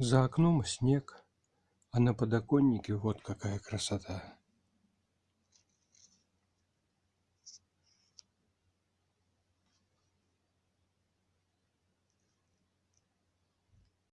За окном снег, а на подоконнике вот какая красота!